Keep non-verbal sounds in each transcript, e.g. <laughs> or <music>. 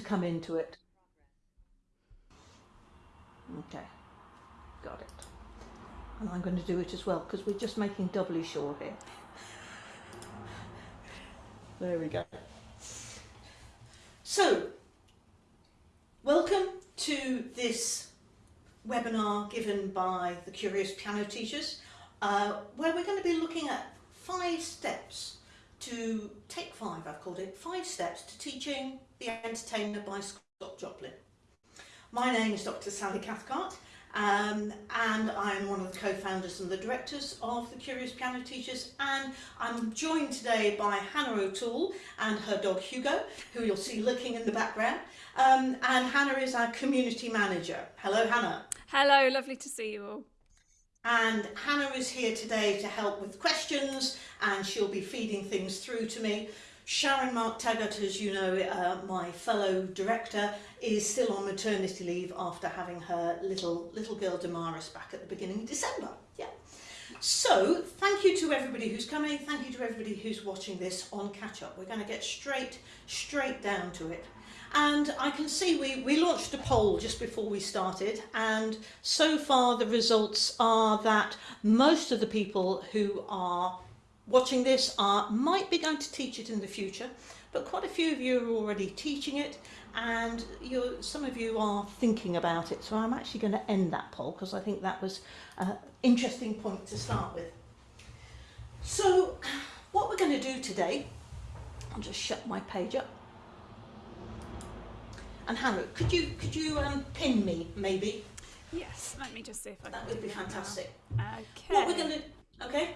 to come into it. Okay, got it. And I'm going to do it as well because we're just making doubly sure here. There we go. So, welcome to this webinar given by the Curious Piano Teachers, uh, where we're going to be looking at five steps to, take five I've called it, five steps to teaching The Entertainer by Scott Joplin. My name is Dr Sally Cathcart um, and I'm one of the co-founders and the directors of the Curious Piano Teachers and I'm joined today by Hannah O'Toole and her dog Hugo who you'll see looking in the background um, and Hannah is our community manager. Hello Hannah. Hello, lovely to see you all. And Hannah is here today to help with questions and she'll be feeding things through to me. Sharon Mark Teggart, as you know, uh, my fellow director, is still on maternity leave after having her little little girl Damaris back at the beginning of December. Yeah. So thank you to everybody who's coming. Thank you to everybody who's watching this on catch up. We're going to get straight straight down to it. And I can see we, we launched a poll just before we started and so far the results are that most of the people who are watching this are might be going to teach it in the future, but quite a few of you are already teaching it and you some of you are thinking about it. So I'm actually going to end that poll because I think that was an interesting point to start with. So what we're going to do today, I'll just shut my page up. And Hannah, could you could you um, pin me maybe? Yes, let me just see if I can. that would be fantastic. Okay. What we're going to okay.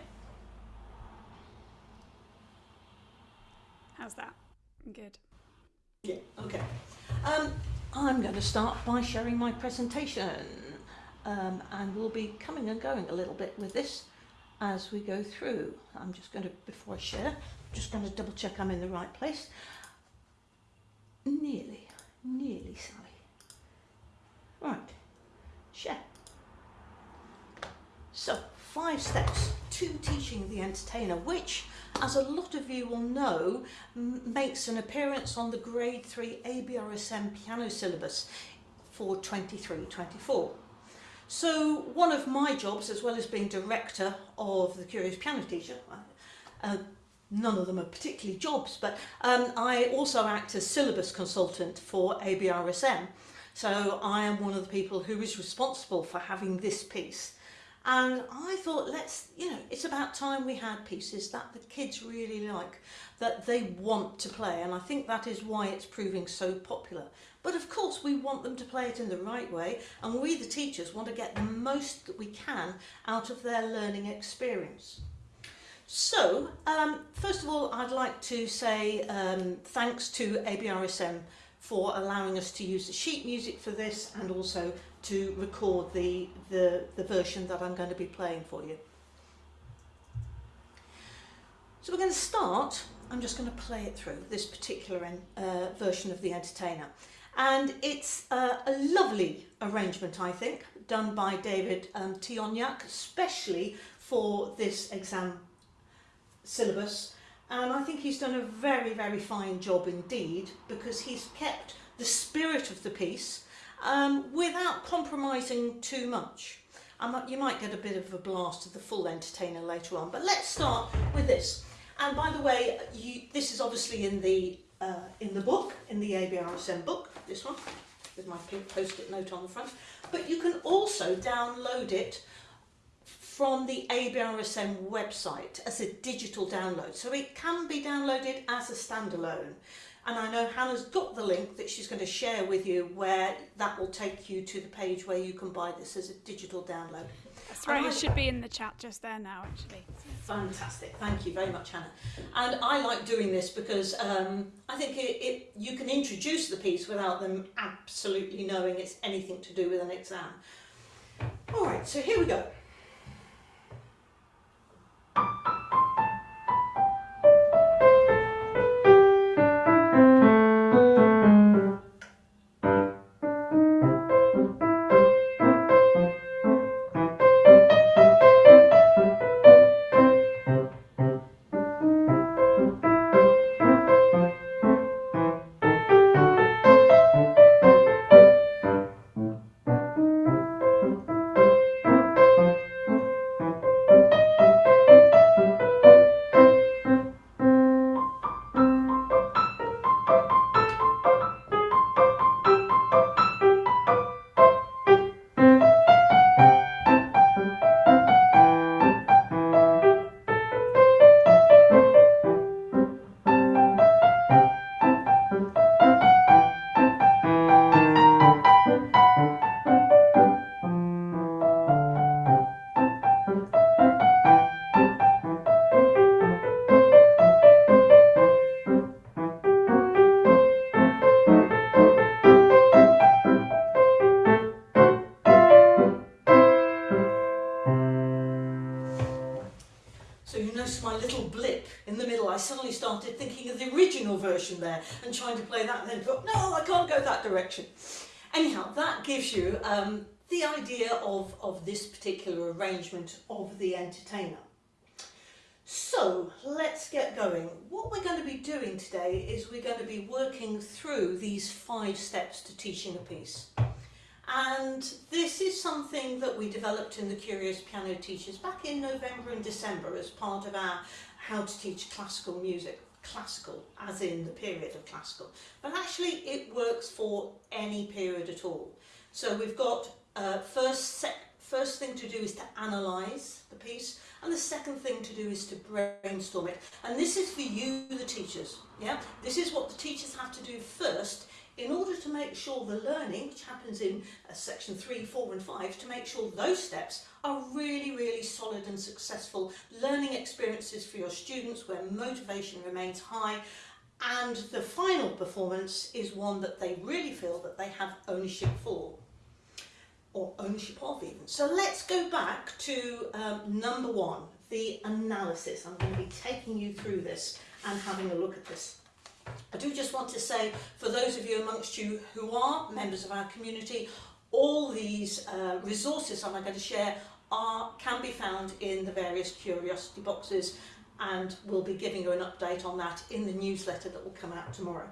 How's that? Good. Yeah, okay. Um, I'm going to start by sharing my presentation um, and we'll be coming and going a little bit with this as we go through. I'm just going to, before I share, I'm just going to double check I'm in the right place. Nearly, nearly, Sally. Right, share. So, five steps to teaching the entertainer, which as a lot of you will know, makes an appearance on the grade 3 ABRSM piano syllabus for 23-24. So one of my jobs, as well as being director of the Curious Piano Teacher, uh, none of them are particularly jobs, but um, I also act as syllabus consultant for ABRSM. So I am one of the people who is responsible for having this piece and I thought, let's, you know, it's about time we had pieces that the kids really like, that they want to play. And I think that is why it's proving so popular. But of course, we want them to play it in the right way. And we, the teachers, want to get the most that we can out of their learning experience. So, um, first of all, I'd like to say um, thanks to ABRSM for allowing us to use the sheet music for this and also to record the, the, the version that I'm going to be playing for you. So we're going to start, I'm just going to play it through, this particular uh, version of The Entertainer. And it's uh, a lovely arrangement, I think, done by David um, Tionyak, especially for this exam syllabus. And I think he's done a very, very fine job indeed, because he's kept the spirit of the piece um, without compromising too much. You might get a bit of a blast of the full entertainer later on, but let's start with this. And by the way, you, this is obviously in the uh, in the book, in the ABRSM book, this one, with my post-it note on the front. But you can also download it from the ABRSM website as a digital download. So it can be downloaded as a standalone. And I know Hannah's got the link that she's going to share with you where that will take you to the page where you can buy this as a digital download. That's right, it should be in the chat just there now actually. Fantastic, thank you very much Hannah. And I like doing this because um, I think it, it, you can introduce the piece without them absolutely knowing it's anything to do with an exam. Alright, so here we go. I can't go that direction. Anyhow, that gives you um, the idea of, of this particular arrangement of the entertainer. So let's get going. What we're going to be doing today is we're going to be working through these five steps to teaching a piece. And this is something that we developed in the Curious Piano Teachers back in November and December as part of our How to Teach Classical Music. Classical, as in the period of classical. But actually it works for any period at all. So we've got uh, first, first thing to do is to analyse the piece and the second thing to do is to brainstorm it. And this is for you, the teachers. Yeah, This is what the teachers have to do first in order to make sure the learning, which happens in uh, section 3, 4 and 5, to make sure those steps are really, really solid and successful learning experiences for your students where motivation remains high and the final performance is one that they really feel that they have ownership for or ownership of even. So let's go back to um, number one, the analysis. I'm going to be taking you through this and having a look at this. I do just want to say, for those of you amongst you who are members of our community, all these uh, resources I'm going to share are can be found in the various curiosity boxes and we'll be giving you an update on that in the newsletter that will come out tomorrow.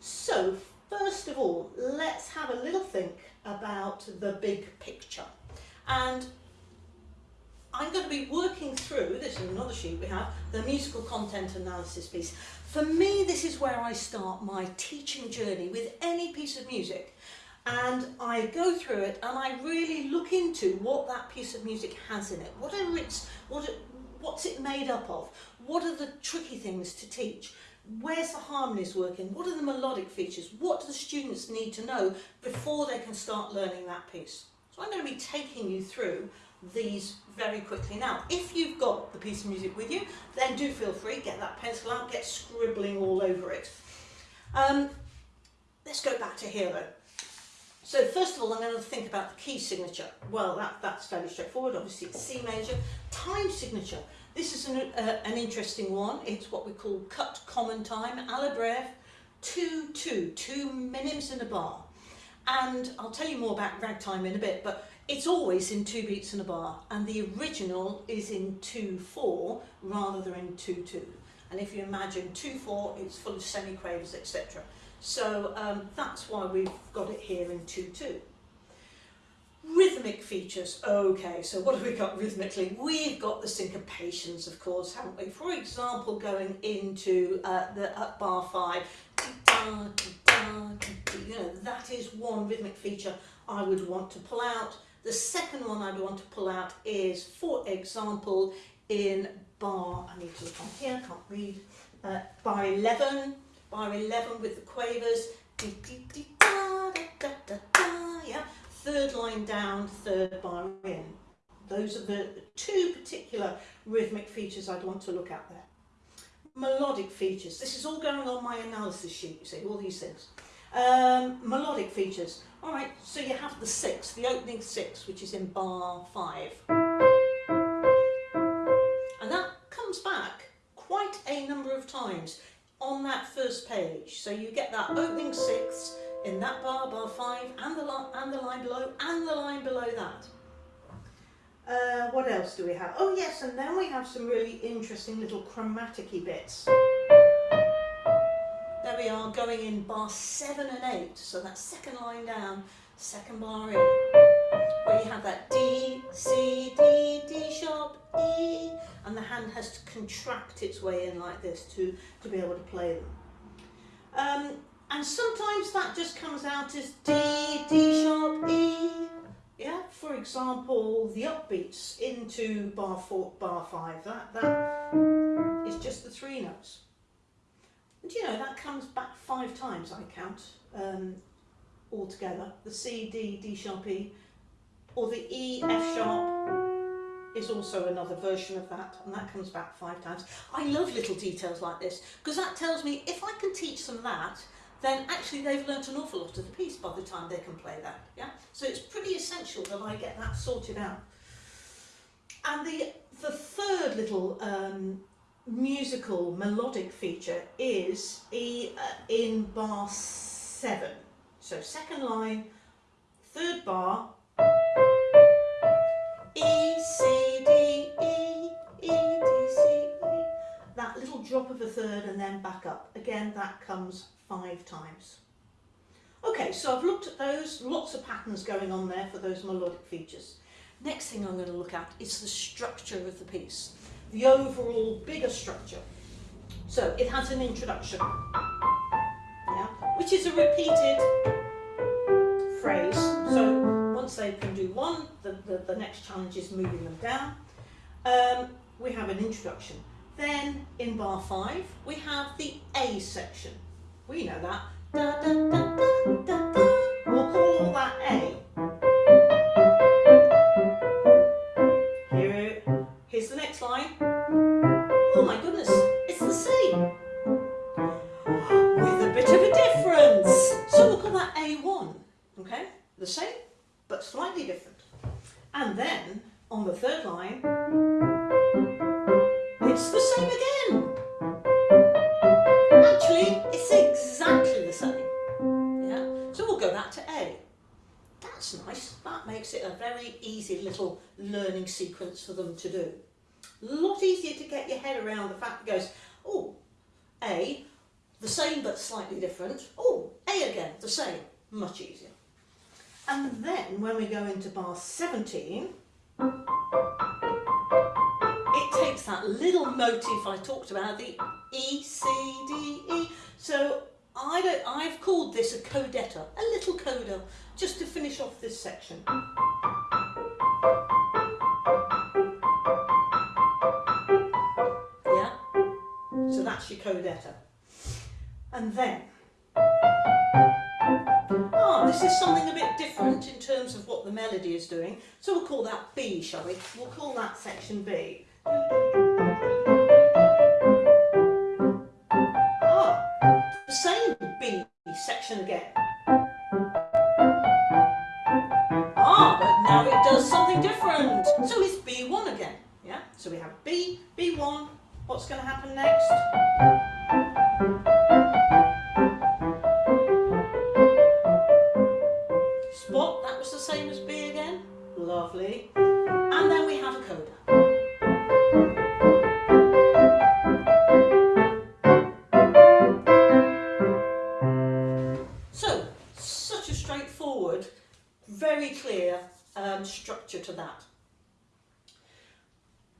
So first of all, let's have a little think about the big picture. And I'm going to be working through, this is another sheet we have, the musical content analysis piece. For me, this is where I start my teaching journey with any piece of music. And I go through it and I really look into what that piece of music has in it. What are its, what it, what's it made up of? What are the tricky things to teach? Where's the harmonies working? What are the melodic features? What do the students need to know before they can start learning that piece? So I'm going to be taking you through these very quickly. Now, if you've got the piece of music with you, then do feel free, get that pencil out, get scribbling all over it. Um, let's go back to here though. So first of all, I'm going to think about the key signature. Well, that, that's fairly straightforward. Obviously, it's C major. Time signature. This is an, uh, an interesting one. It's what we call cut common time, alla breve, 2 2, two minims in a bar. And I'll tell you more about ragtime in a bit, but it's always in two beats in a bar, and the original is in 2 4 rather than in 2 2. And if you imagine 2 4, it's full of semiquavers, etc. So um, that's why we've got it here in 2 2. Rhythmic features. Okay, so what have we got rhythmically? We've got the syncopations, of course, haven't we? For example, going into uh, the up bar five, you know, that is one rhythmic feature I would want to pull out. The second one I'd want to pull out is, for example, in bar, I need to look on here, can't read, uh, bar 11, bar 11 with the quavers, yeah, third line down, third bar in. Those are the two particular rhythmic features I'd want to look at there. Melodic features. This is all going on my analysis sheet, you see, all these things. Um, melodic features. All right, so you have the six, the opening six, which is in bar five. And that comes back quite a number of times on that first page. So you get that opening sixth, in that bar, bar 5, and the, and the line below, and the line below that. Uh, what else do we have? Oh yes, and then we have some really interesting little chromatic bits. We are, going in bar 7 and 8, so that second line down, second bar in, where you have that D, C, D, D sharp, E, and the hand has to contract its way in like this to, to be able to play them. Um, and sometimes that just comes out as D, D sharp, E. Yeah, for example, the upbeats into bar four, bar five, that, that is just the three notes. And you know, that comes back five times, I count, um, altogether. The C, D, D sharp, E, or the E, F sharp, is also another version of that and that comes back five times. I love little details like this because that tells me if I can teach them that then actually they've learnt an awful lot of the piece by the time they can play that. Yeah, So it's pretty essential that I get that sorted out. And the, the third little um, musical melodic feature is e, uh, in bar seven. So second line, third bar, E, C, D, E, E, D, C, E. That little drop of a third and then back up. Again, that comes five times. Okay, so I've looked at those, lots of patterns going on there for those melodic features. Next thing I'm going to look at is the structure of the piece, the overall bigger structure. So it has an introduction, yeah, which is a repeated phrase. So once they can do one, the, the, the next challenge is moving them down. Um, we have an introduction. Then in bar five, we have the A section. We know that. Da, da, da. We'll call that A. Okay, the same, but slightly different. And then on the third line, it's the same again. Actually, it's exactly the same. Yeah, so we'll go back to A. That's nice. That makes it a very easy little learning sequence for them to do. A lot easier to get your head around the fact that goes, oh, A, the same but slightly different. Oh, A again, the same. Much easier. And then when we go into bar 17, it takes that little motif I talked about, the E, C, D, E. So I don't, I've called this a codetta, a little coda, just to finish off this section. Yeah? So that's your codetta. And then, this is something a bit different in terms of what the melody is doing. So we'll call that B, shall we? We'll call that section B. Ah, the same B section again. Ah, but now it does something different. So it's B1 again. Yeah, so we have B, B1. What's going to happen next? Lovely. And then we have a coda. So, such a straightforward, very clear um, structure to that.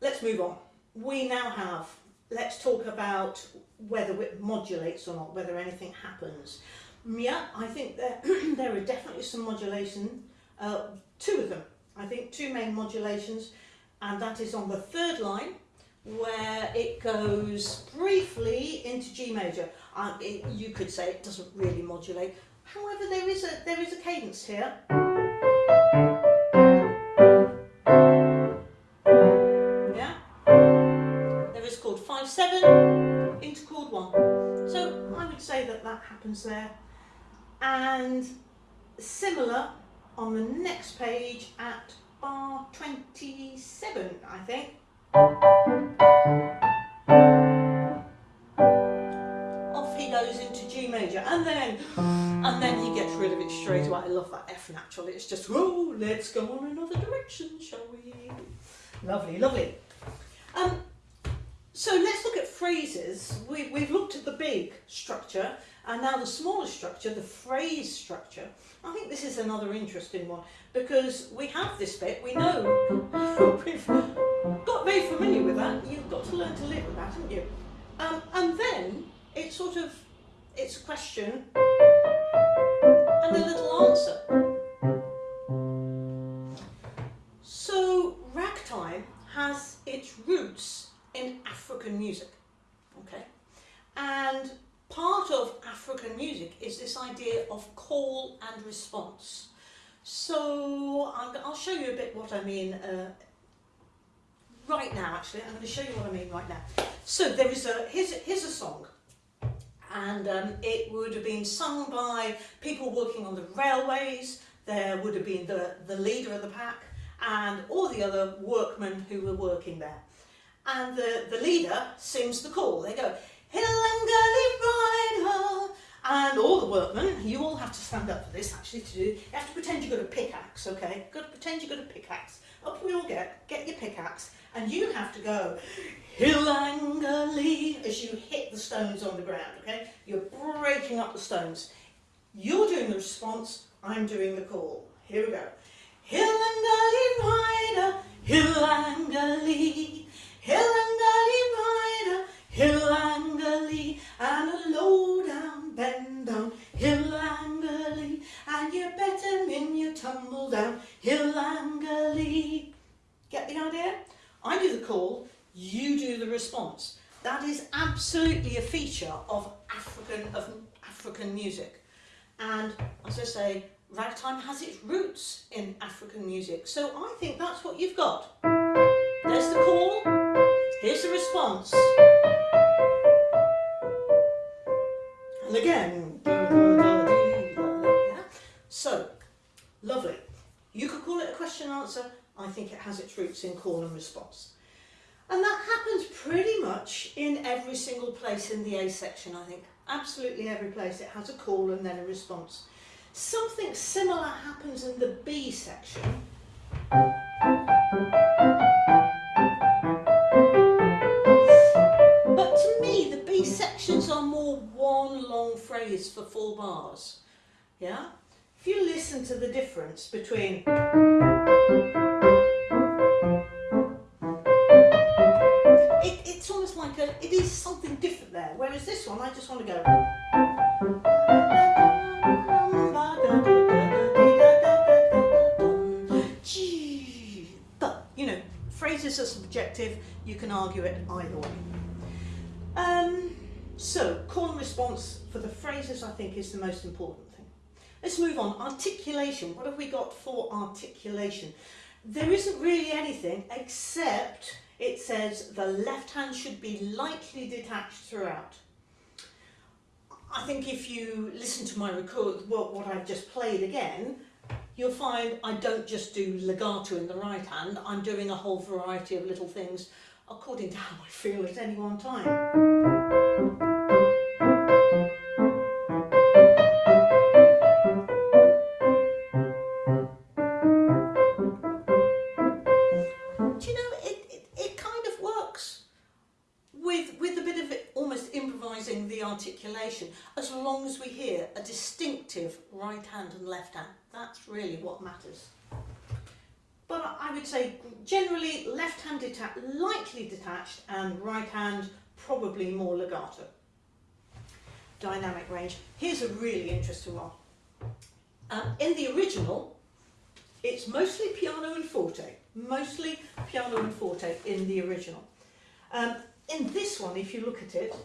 Let's move on. We now have, let's talk about whether it modulates or not, whether anything happens. Yeah, I think there, <clears throat> there are definitely some modulation, uh, two of them. I think two main modulations, and that is on the third line, where it goes briefly into G major. Uh, it, you could say it doesn't really modulate. However, there is a there is a cadence here. Yeah. There is chord five seven into chord one. So I would say that that happens there. And similar on the next page at bar 27, I think. Off he goes into G major and then and then he gets rid of it straight away. I love that F natural. It's just, oh, let's go on another direction, shall we? Lovely, lovely. Um, so let's look at phrases. We, we've looked at the big structure and now the smaller structure, the phrase structure. I think this is another interesting one because we have this bit, we know, <laughs> we've got very familiar with that. You've got to learn to live with that, haven't you? Um, and then it's sort of, it's a question and a little answer. African music, okay? And part of African music is this idea of call and response. So I'll show you a bit what I mean uh, right now actually. I'm going to show you what I mean right now. So there is a, here's a, here's a song and um, it would have been sung by people working on the railways. There would have been the, the leader of the pack and all the other workmen who were working there. And the, the leader sings the call. They go, Hillangali rider, and all the workmen, you all have to stand up for this actually to do, you have to pretend you've got a pickaxe, okay? Got to pretend you've got a pickaxe. Up we all get, get your pickaxe, and you have to go, Hillangali, as you hit the stones on the ground, okay? You're breaking up the stones. You're doing the response, I'm doing the call. Here we go. Hillangali rider, Hillangali, Hillangali rider, Hillangali, and a low down, bend down, Hillangali, and you better min you tumble down, Hillangali. Get the idea? I do the call, you do the response. That is absolutely a feature of African of African music. And as I say, ragtime has its roots in African music. So I think that's what you've got. There's the call, here's the response. And again, so lovely. You could call it a question and answer. I think it has its roots in call and response. And that happens pretty much in every single place in the A section, I think. Absolutely every place it has a call and then a response. Something similar happens in the B section. Phrase for full bars. Yeah? If you listen to the difference between it, it's almost like a, it is something different there. Whereas this one, I just want to go. But, you know, phrases are subjective, you can argue it either way. Um, so, call and response for the phrases I think is the most important thing. Let's move on. Articulation. What have we got for articulation? There isn't really anything except it says the left hand should be lightly detached throughout. I think if you listen to my record, what, what I've just played again, you'll find I don't just do legato in the right hand, I'm doing a whole variety of little things according to how I feel at any one time. Hand and left hand. That's really what matters. But I- would say generally left hand detached, lightly detached, and right hand probably more legato. Dynamic range. Here's a really interesting one. Um, in the original, it's mostly piano and forte, mostly piano and forte in the original. Um, in this one, if you look at it,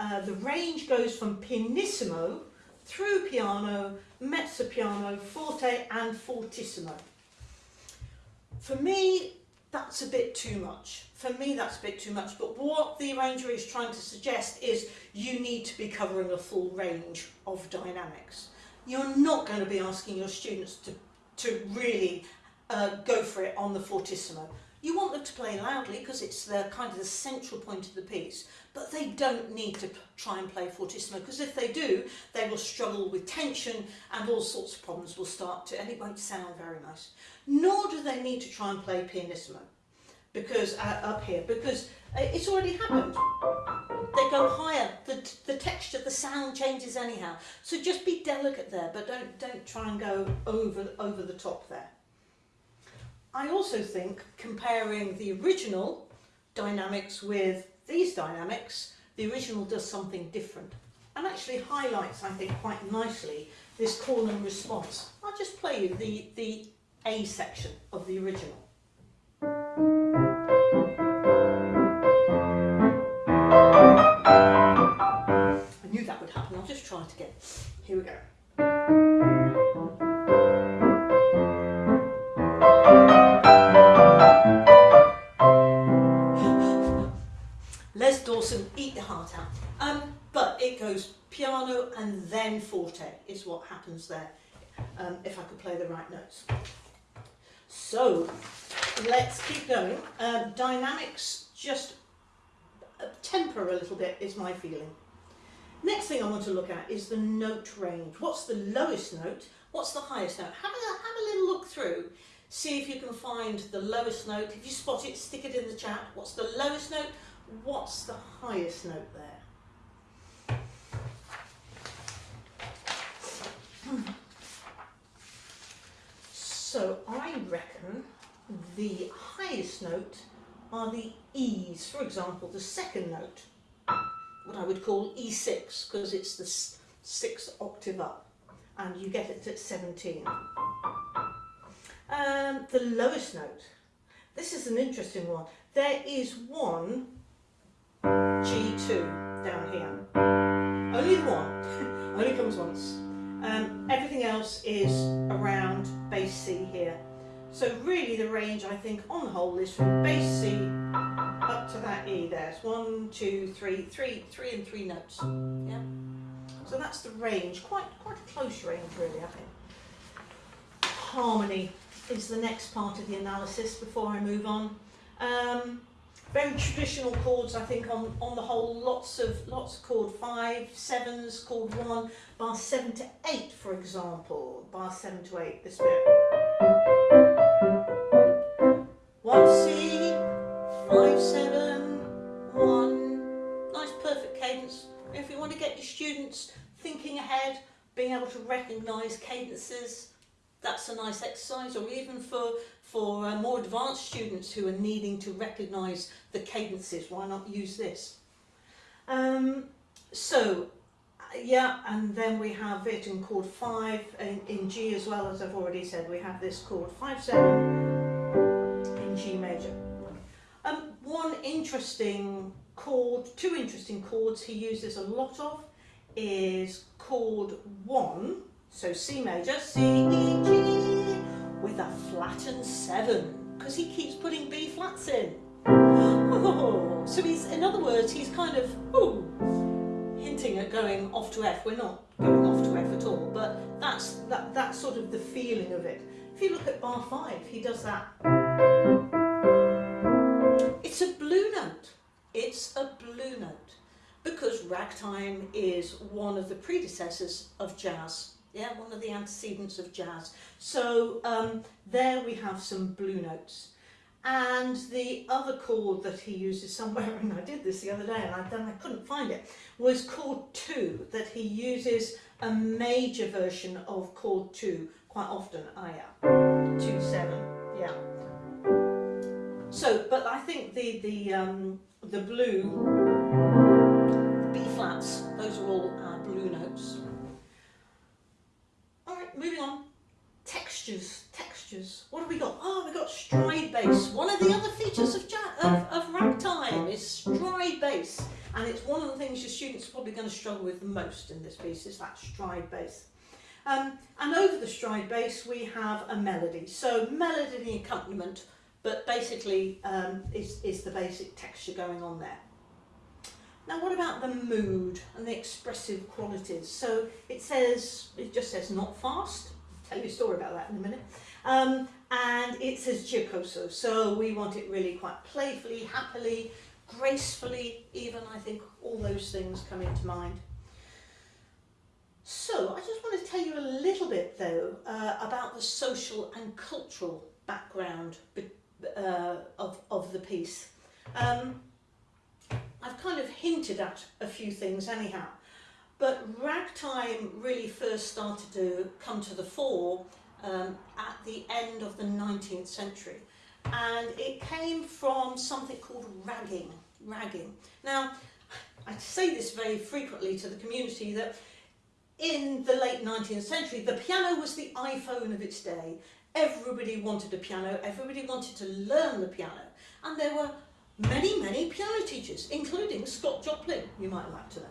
uh, the range goes from pianissimo through piano, mezzo piano, forte and fortissimo. For me, that's a bit too much. For me, that's a bit too much. But what the arranger is trying to suggest is you need to be covering a full range of dynamics. You're not going to be asking your students to, to really uh, go for it on the fortissimo. You want them to play loudly because it's the kind of the central point of the piece, but they don't need to try and play fortissimo because if they do, they will struggle with tension and all sorts of problems will start to, and it won't sound very nice. Nor do they need to try and play pianissimo because uh, up here because uh, it's already happened. They go higher. The, the texture, the sound changes anyhow. So just be delicate there, but don't don't try and go over over the top there. I also think comparing the original dynamics with these dynamics, the original does something different and actually highlights, I think, quite nicely this call and response. I'll just play you the, the A section of the original. I knew that would happen, I'll just try it again. Here we go. Goes piano and then forte is what happens there, um, if I could play the right notes. So, let's keep going. Um, dynamics just uh, temper a little bit is my feeling. Next thing I want to look at is the note range. What's the lowest note? What's the highest note? Have a, have a little look through. See if you can find the lowest note. If you spot it, stick it in the chat. What's the lowest note? What's the highest note there? So I reckon the highest note are the E's. For example, the second note, what I would call E6, because it's the sixth octave up, and you get it at 17. Um, the lowest note, this is an interesting one. There is one G2 down here. Only one, <laughs> only comes once. Um, everything else is around bass C here. So really the range I think on the whole is from bass C up to that E there. It's one, two, three, three, three and three notes. Yeah. So that's the range, quite quite a close range really I think. Harmony is the next part of the analysis before I move on. Um, very traditional chords, I think, on, on the whole, lots of lots of chord five, sevens, chord one, bar seven to eight, for example, bar seven to eight, this bit. One C, five seven, one, nice perfect cadence. If you want to get your students thinking ahead, being able to recognise cadences, that's a nice exercise, or even for for uh, more advanced students who are needing to recognise the cadences, why not use this? Um, so, uh, yeah, and then we have it in chord 5 in, in G as well, as I've already said, we have this chord 5 7 in G major. Um, one interesting chord, two interesting chords he uses a lot of is chord 1, so C major, C, E, G, with a flattened seven because he keeps putting B flats in. Oh, so he's, in other words, he's kind of ooh, hinting at going off to F. We're not going off to F at all, but that's that that's sort of the feeling of it. If you look at bar five, he does that. It's a blue note. It's a blue note because ragtime is one of the predecessors of jazz. Yeah, one of the antecedents of jazz. So um, there we have some blue notes. And the other chord that he uses somewhere, <laughs> and I did this the other day and I, then I couldn't find it, was chord 2, that he uses a major version of chord 2 quite often. Ah, yeah. 2 7, yeah. So, but I think the, the, um, the blue, the B flats, those are all our blue notes. Moving on. Textures, textures. What have we got? Oh, we've got uh, stride uh, bass. One of the uh, other features of, of, of ragtime is stride bass. And it's one of the things your students are probably going to struggle with the most in this piece, is that stride bass. Um, and over the stride bass we have a melody. So melody and accompaniment, but basically um, is, is the basic texture going on there. Now what about the mood and the expressive qualities? So it says, it just says not fast. I'll tell you a story about that in a minute. Um, and it says giocoso, so we want it really quite playfully, happily, gracefully, even I think all those things come into mind. So I just want to tell you a little bit though uh, about the social and cultural background uh, of, of the piece. Um, I've kind of hinted at a few things anyhow, but ragtime really first started to come to the fore um, at the end of the 19th century. And it came from something called ragging. Ragging. Now, I say this very frequently to the community that in the late 19th century, the piano was the iPhone of its day. Everybody wanted a piano, everybody wanted to learn the piano, and there were many, many piano teachers, including Scott Joplin, you might like to know.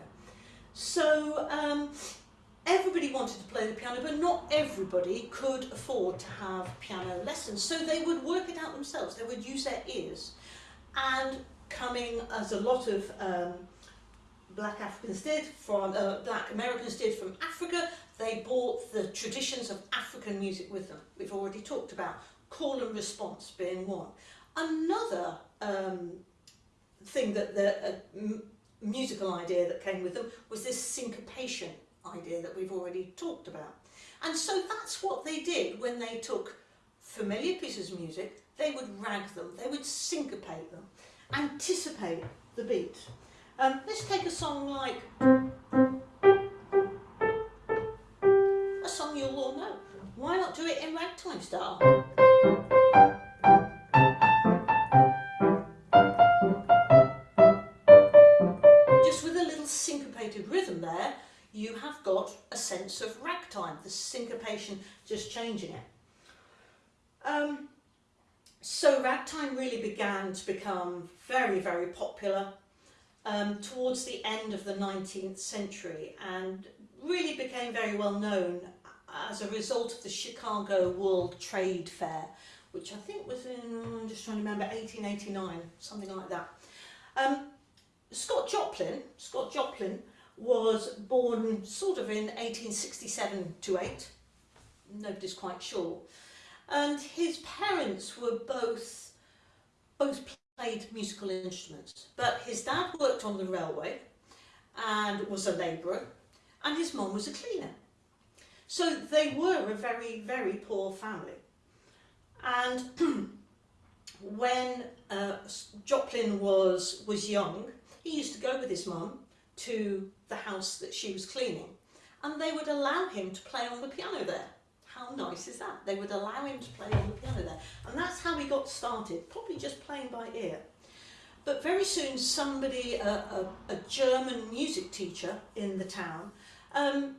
So um, everybody wanted to play the piano, but not everybody could afford to have piano lessons. So they would work it out themselves. They would use their ears. And coming, as a lot of um, black Africans did, from uh, black Americans did from Africa, they brought the traditions of African music with them. We've already talked about call and response being one. Another um, thing that the musical idea that came with them was this syncopation idea that we've already talked about. And so that's what they did when they took familiar pieces of music, they would rag them, they would syncopate them, anticipate the beat. Um, let's take a song like a song you'll all know. Why not do it in ragtime style? Ragtime, the syncopation just changing it. Um, so ragtime really began to become very, very popular um, towards the end of the 19th century and really became very well known as a result of the Chicago World Trade Fair, which I think was in, I'm just trying to remember, 1889, something like that. Um, Scott Joplin, Scott Joplin was born sort of in 1867 to 8, nobody's quite sure. And his parents were both, both played musical instruments, but his dad worked on the railway and was a labourer, and his mum was a cleaner. So they were a very, very poor family. And <clears throat> when uh, Joplin was, was young, he used to go with his mum to the house that she was cleaning and they would allow him to play on the piano there. How nice is that? They would allow him to play on the piano there. And that's how he got started, probably just playing by ear. But very soon somebody, a, a, a German music teacher in the town, um,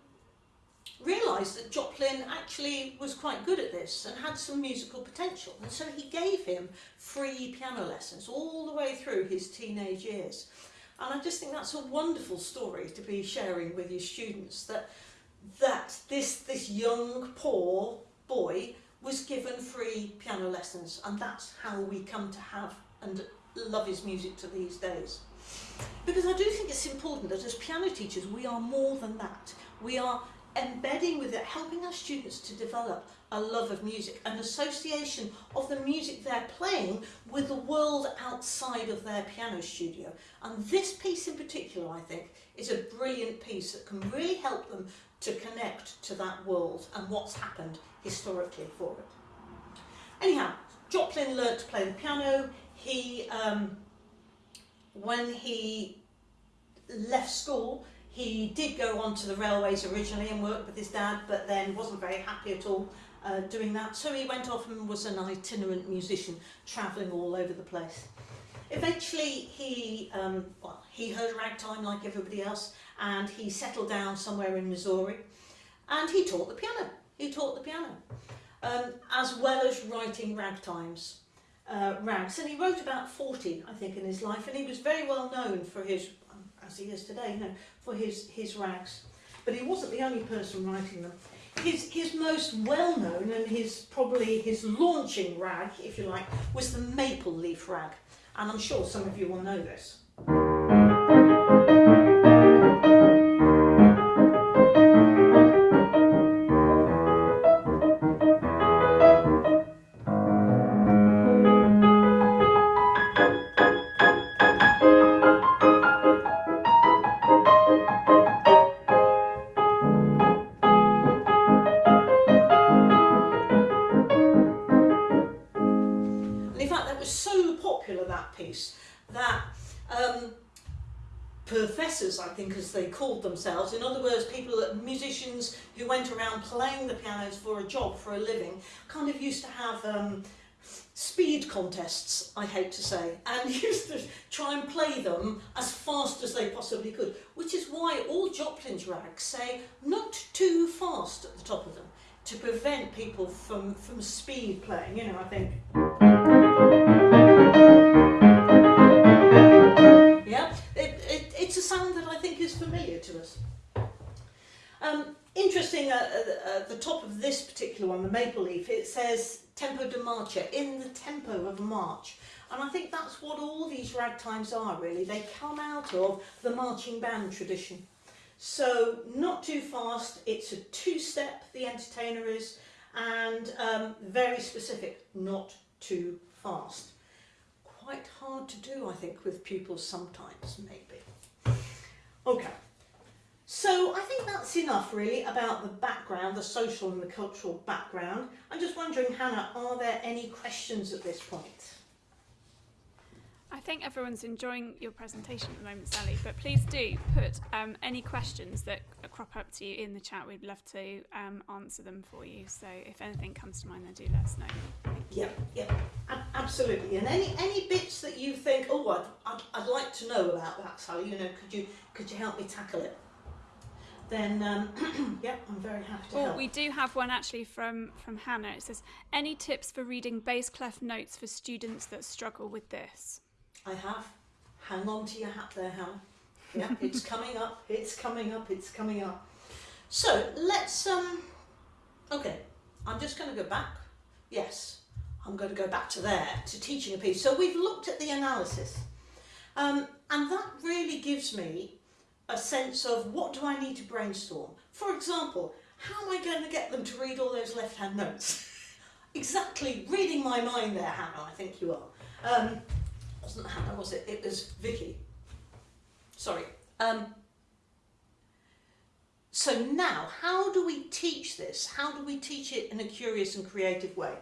realised that Joplin actually was quite good at this and had some musical potential. And so he gave him free piano lessons all the way through his teenage years. And I just think that's a wonderful story to be sharing with your students that that this this young poor boy was given free piano lessons and that's how we come to have and love his music to these days. Because I do think it's important that as piano teachers we are more than that. We are embedding with it, helping our students to develop a love of music, an association of the music they're playing with the world outside of their piano studio. And this piece in particular, I think, is a brilliant piece that can really help them to connect to that world and what's happened historically for it. Anyhow, Joplin learned to play the piano. He, um, when he left school, he did go on to the railways originally and worked with his dad, but then wasn't very happy at all uh, doing that. So he went off and was an itinerant musician, travelling all over the place. Eventually, he um, well, he heard ragtime like everybody else, and he settled down somewhere in Missouri, and he taught the piano. He taught the piano, um, as well as writing ragtimes, uh, rags, and he wrote about 40, I think, in his life, and he was very well known for his, as he is today, you know, for his, his rags. But he wasn't the only person writing them. His, his most well-known and his probably his launching rag, if you like, was the maple leaf rag. And I'm sure some of you will know this. Themselves, in other words, people, that musicians who went around playing the pianos for a job, for a living, kind of used to have um, speed contests, I hate to say, and <laughs> used to try and play them as fast as they possibly could, which is why all Joplin's rags say not too fast at the top of them, to prevent people from, from speed playing, you know, I think. Familiar to us. Um, interesting, uh, uh, at the top of this particular one, the maple leaf, it says tempo di marcia, in the tempo of march. And I think that's what all these ragtimes are really. They come out of the marching band tradition. So not too fast, it's a two-step, the entertainer is, and um, very specific, not too fast. Quite hard to do, I think, with pupils sometimes, maybe. Okay. So I think that's enough really about the background, the social and the cultural background. I'm just wondering, Hannah, are there any questions at this point? I think everyone's enjoying your presentation at the moment, Sally, but please do put um, any questions that crop up to you in the chat. We'd love to um, answer them for you. So if anything comes to mind, then do let us know. Yeah, yeah, absolutely. And any any bits that you think, oh, I'd, I'd, I'd like to know about that, Sally. You know, could you could you help me tackle it? Then, um, <clears throat> yeah, I'm very happy to Well, help. we do have one actually from from Hannah. It says, "Any tips for reading bass clef notes for students that struggle with this?" I have. Hang on to your hat there, Hannah. Yeah, it's <laughs> coming up. It's coming up. It's coming up. So let's um. Okay, I'm just going to go back. Yes, I'm going to go back to there to teaching a piece. So we've looked at the analysis, um, and that really gives me a sense of what do I need to brainstorm. For example, how am I going to get them to read all those left-hand notes? <laughs> exactly, reading my mind there, Hannah. I think you are. Um, wasn't Hannah, was it? It was Vicky. Sorry. Um, so now, how do we teach this? How do we teach it in a curious and creative way?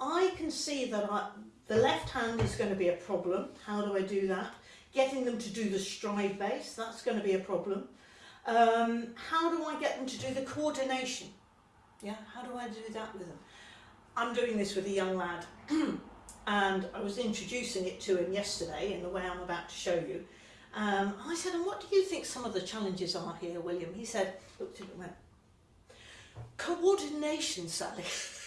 I can see that I, the left hand is going to be a problem. How do I do that? Getting them to do the stride bass, that's going to be a problem. Um, how do I get them to do the coordination? Yeah, how do I do that with them? I'm doing this with a young lad <clears throat> and I was introducing it to him yesterday in the way I'm about to show you. Um, I said, and what do you think some of the challenges are here, William? He said, looked at it and went, coordination, Sally. <laughs>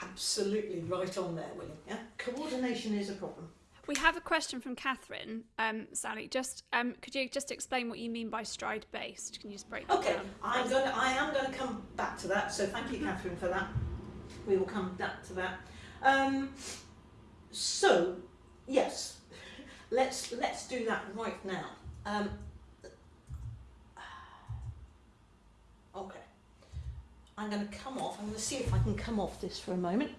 Absolutely right on there, William. Yeah, coordination is a problem. We have a question from Catherine. Um, Sally, just um, could you just explain what you mean by stride based? Can you just break that Okay, down? I'm going. To, I am going to come back to that. So thank you, Catherine, for that. We will come back to that. Um, so yes, <laughs> let's let's do that right now. Um, <sighs> okay, I'm going to come off. I'm going to see if I can come off this for a moment.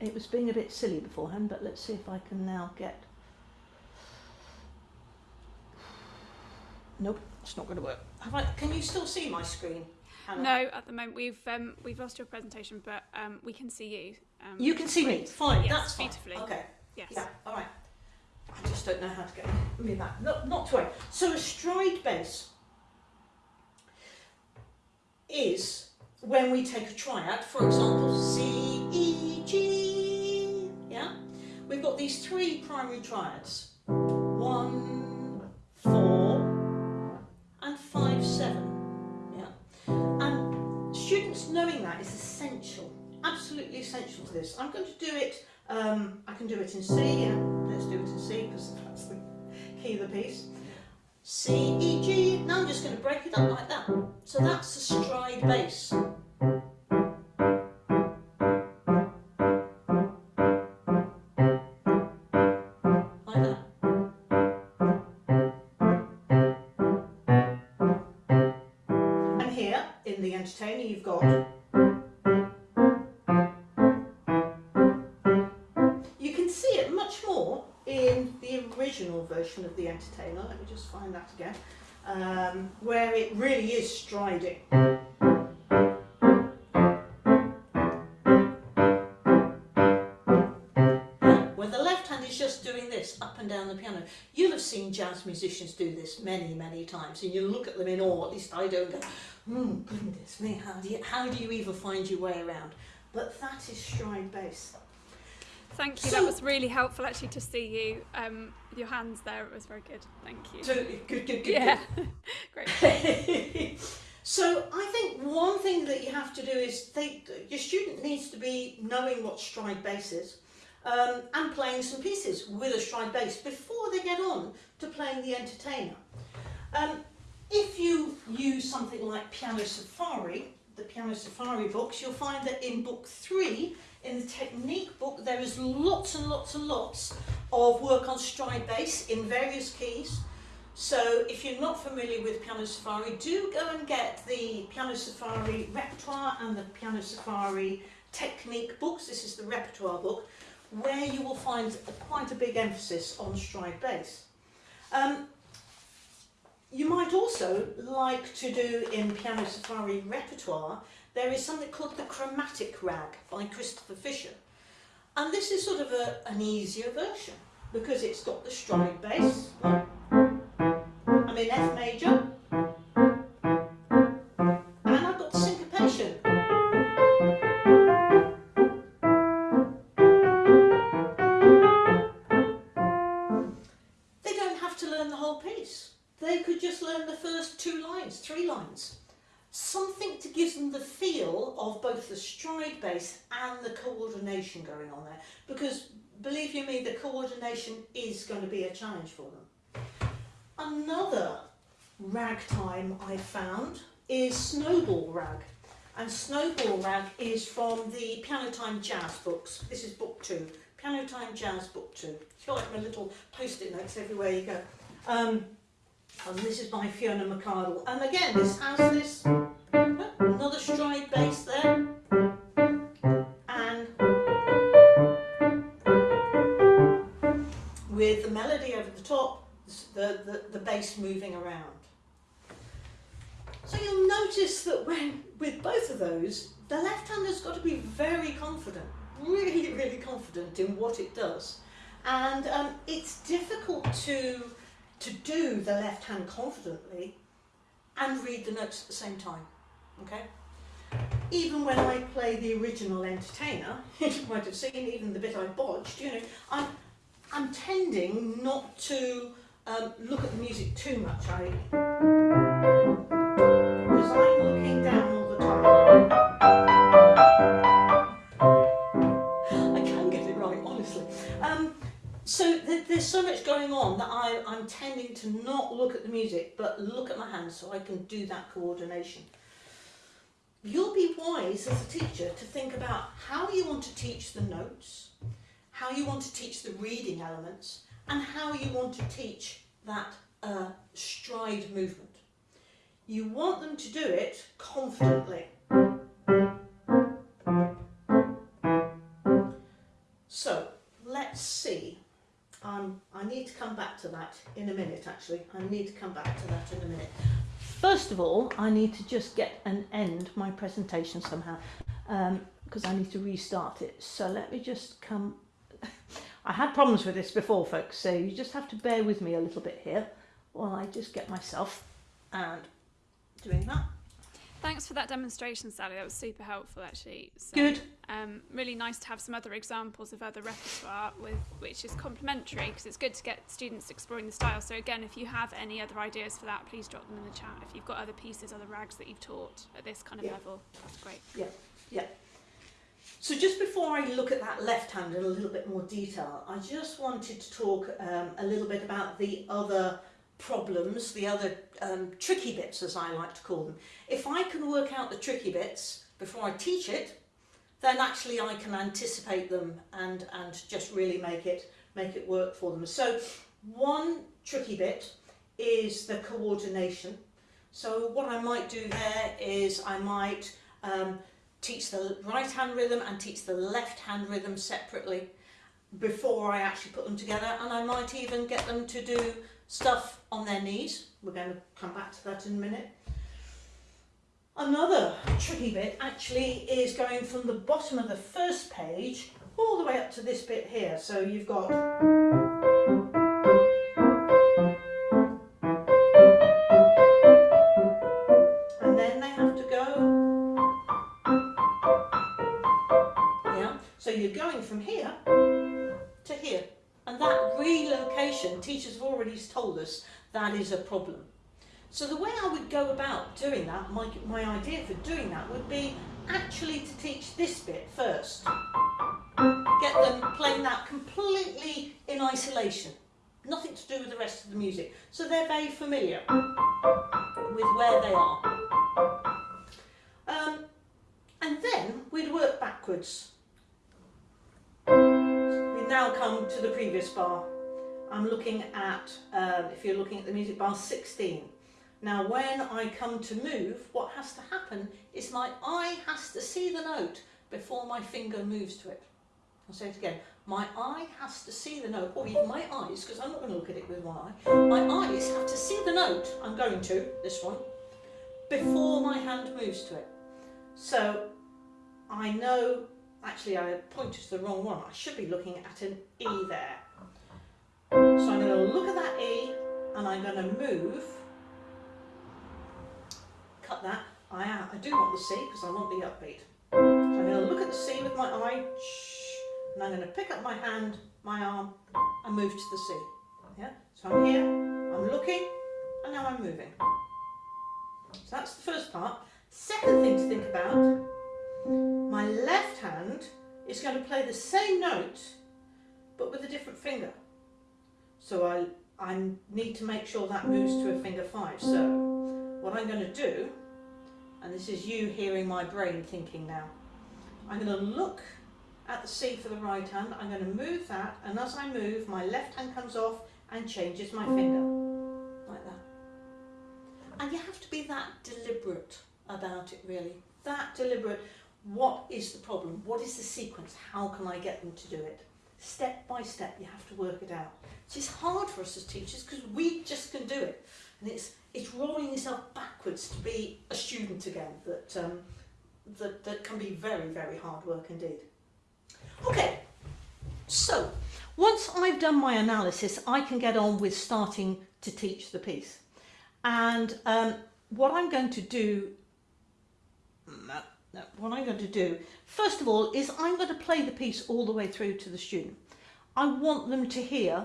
It was being a bit silly beforehand, but let's see if I can now get. Nope, it's not going to work. Have I, can you still see my screen? Hannah? No, at the moment we've um, we've lost your presentation, but um, we can see you. Um, You can see me. Fine, Yes, that's fine. beautifully. Okay. Yes. Yeah. All right. I just don't know how to get me back. Not, not to worry. So a stride bass is when we take a triad, for example, C, E, G. Yeah. We've got these three primary triads. One, four, and five, seven. Yeah. And students knowing that is essential, absolutely essential to this. I'm going to do it, um, I can do it in C, yeah, let's do it in C because that's the key of the piece. C, E, G, now I'm just going to break it up like that. So that's the stride bass. Musicians do this many, many times, and you look at them in awe. At least I don't go, "Hmm, goodness me, how do you how do you even find your way around?" But that is stride bass. Thank you. So- that was really helpful actually to see you um, your hands there. It was very good. Thank you. Totally good, good, good. yeah. <laughs> Great. <laughs> so I think one thing that you have to do is they, your student needs to be knowing what stride bass is. Um, and playing some pieces with a stride bass before they get on to playing the entertainer. Um, if you use something like Piano Safari, the Piano Safari books, you'll find that in book three, in the technique book, there is lots and lots and lots of work on stride bass in various keys. So if you're not familiar with Piano Safari, do go and get the Piano Safari repertoire and the Piano Safari technique books. This is the repertoire book, where you will find quite a big emphasis on stride bass. Um, you might also like to do in Piano Safari repertoire, there is something called the Chromatic Rag by Christopher Fisher. And this is sort of a, an easier version because it's got the stride bass. I'm in F major. Coordination is going to be a challenge for them. Another ragtime I found is Snowball Rag. And Snowball Rag is from the Piano Time Jazz books. This is book two. Piano Time Jazz book two. It's like my little post-it notes everywhere you go. Um, and this is by Fiona McArdle. And again, this has this another stride bass there. With the melody over the top, the, the, the bass moving around. So you'll notice that when with both of those, the left hand has got to be very confident, really, really confident in what it does. And um, it's difficult to, to do the left hand confidently and read the notes at the same time, okay? Even when I play the original Entertainer, <laughs> you might have seen even the bit I bodged, you know, I'm, I'm tending not to um, look at the music too much. I because I'm looking down all the time. I can get it right, honestly. Um, so th there's so much going on that I, I'm tending to not look at the music, but look at my hands so I can do that coordination. You'll be wise as a teacher to think about how you want to teach the notes, how you want to teach the reading elements, and how you want to teach that uh, stride movement. You want them to do it confidently. So, let's see. Um, I need to come back to that in a minute actually. I need to come back to that in a minute. First of all, I need to just get and end my presentation somehow because I need to restart it. So let me just come. I had problems with this before, folks, so you just have to bear with me a little bit here while I just get myself and doing that. Thanks for that demonstration, Sally. That was super helpful, actually. So, Good. Um, really nice to have some other examples of other repertoire with which is complementary because it's good to get students exploring the style. So again, if you have any other ideas for that, please drop them in the chat. If you've got other pieces, other rags that you've taught at this kind of Yeah. level, that's great. Yeah. Yeah. So just before I look at that left hand in a little bit more detail, I just wanted to talk um, a little bit about the other problems, the other um, tricky bits as I like to call them. If I can work out the tricky bits before I teach it, then actually I can anticipate them and, and just really make it, make it work for them. So one tricky bit is the coordination. So what I might do there is I might um, teach the right hand rhythm and teach the left hand rhythm separately before I actually put them together and I might even get them to do stuff on their knees. We're going to come back to that in a minute. Another tricky bit actually is going from the bottom of the first page all the way up to this bit here. So you've got you're going from here to here. And that relocation teachers have already told us that is a problem. So the way I would go about doing that my, my idea for doing that would be actually to teach this bit first. Get them playing that completely in isolation. Nothing to do with the rest of the music. So they're very familiar with where they are. Um, and then we'd work backwards. Now come to the previous bar. I'm looking at, um, if you're looking at the music bar, 16. Now when I come to move, what has to happen is my eye has to see the note before my finger moves to it. I'll say it again. My eye has to see the note, or even my eyes, because I'm not going to look at it with one eye. My eyes have to see the note I'm going to, this one, before my hand moves to it. So I know, actually I pointed to the wrong one. I should be looking at an E there. So I'm going to look at that E and I'm going to move. Cut that. I. I do want the C because I want the upbeat. So I'm going to look at the C with my eye. And I'm going to pick up my hand, my arm, and move to the C. Yeah. So I'm here. I'm looking, and now I'm moving. So that's the first part. Second thing to think about. My left hand is going to play the same note, but with a different finger. So I, I need to make sure that moves to a finger five. So what I'm going to do, and this is you hearing my brain thinking now, I'm going to look at the C for the right hand, I'm going to move that, and as I move, my left hand comes off and changes my finger, like that. And you have to be that deliberate about it really, that deliberate. What is the problem? What is the sequence? How can I get them to do it? Step by step, you have to work it out. It's hard for us as teachers because we just can do it. And it's, it's rolling yourself backwards to be a student again that, um, that, that can be very, very hard work indeed. Okay, so once I've done my analysis, I can get on with starting to teach the piece. And um, what I'm going to do, what I'm going to do, first of all, is I'm going to play the piece all the way through to the student. I want them to hear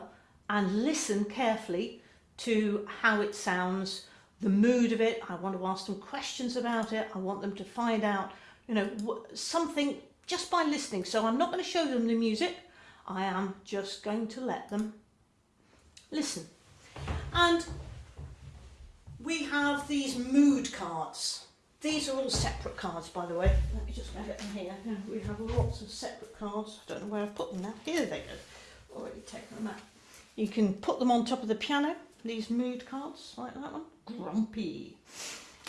and listen carefully to how it sounds, the mood of it. I want to ask them questions about it. I want them to find out, you know, something just by listening. So I'm not going to show them the music. I am just going to let them listen. And we have these mood cards. These are all separate cards, by the way. Let me just get them here. We have lots of separate cards. I don't know where I've put them now. Here they go. Already taken them out. You can put them on top of the piano, these mood cards, like that one. Grumpy.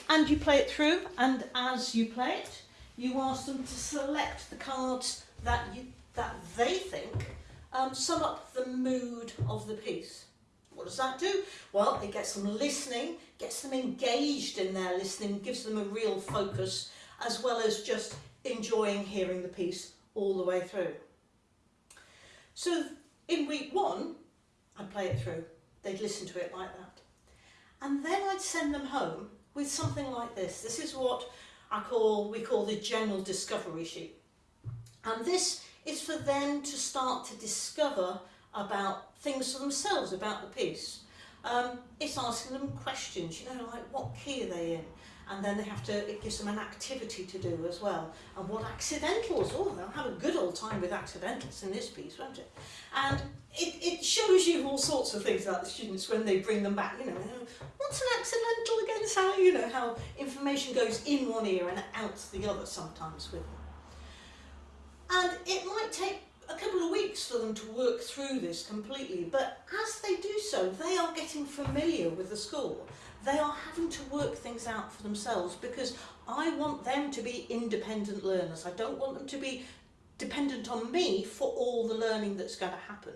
And you play it through, and as you play it, you ask them to select the cards that you that they think um, sum up the mood of the piece. What does that do? Well, it gets them listening, gets them engaged in their listening, gives them a real focus, as well as just enjoying hearing the piece all the way through. So in week one, I'd play it through. They'd listen to it like that. And then I'd send them home with something like this. This is what I call, we call the general discovery sheet. And this is for them to start to discover about things for themselves about the piece. Um, it's asking them questions, you know, like what key are they in? And then they have to, it gives them an activity to do as well. And what accidentals, oh, they'll have a good old time with accidentals in this piece, won't it? And it, it shows you all sorts of things about the students when they bring them back, you know, what's an accidental again, Sally? You know, how information goes in one ear and out the other sometimes with them. And it might take a couple of weeks for them to work through this completely, but as they do so, they are getting familiar with the school. They are having to work things out for themselves because I want them to be independent learners. I don't want them to be dependent on me for all the learning that's going to happen.